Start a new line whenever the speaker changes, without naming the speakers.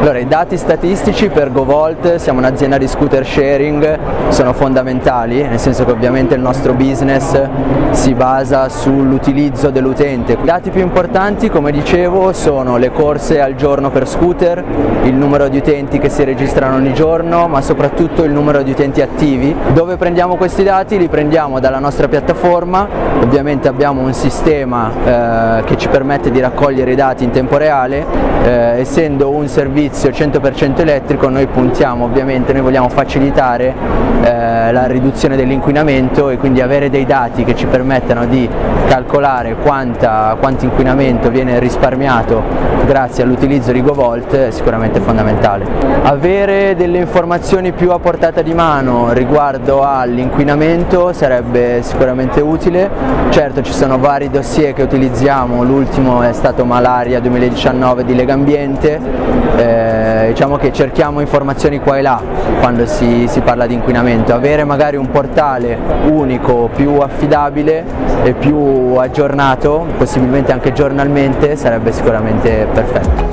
Allora, i dati statistici per GoVolt, siamo un'azienda di scooter sharing, sono fondamentali, nel senso che ovviamente il nostro business si basa sull'utilizzo dell'utente. I dati più importanti, come dicevo, sono le corse al giorno per scooter, il numero di utenti che si registrano ogni giorno, ma soprattutto il numero di utenti attivi. Dove prendiamo questi dati? Li prendiamo dalla nostra piattaforma, ovviamente abbiamo un sistema eh, che ci permette di raccogliere i dati in tempo reale, eh, essendo un servizio servizio 100% elettrico noi puntiamo ovviamente, noi vogliamo facilitare eh, la riduzione dell'inquinamento e quindi avere dei dati che ci permettano di calcolare quanta, quanto inquinamento viene risparmiato grazie all'utilizzo di GoVolt è sicuramente fondamentale. Avere delle informazioni più a portata di mano riguardo all'inquinamento sarebbe sicuramente utile, certo ci sono vari dossier che utilizziamo, l'ultimo è stato Malaria 2019 di Legambiente, eh, eh, diciamo che cerchiamo informazioni qua e là quando si, si parla di inquinamento, avere magari un portale unico, più affidabile e più aggiornato, possibilmente anche giornalmente, sarebbe sicuramente perfetto.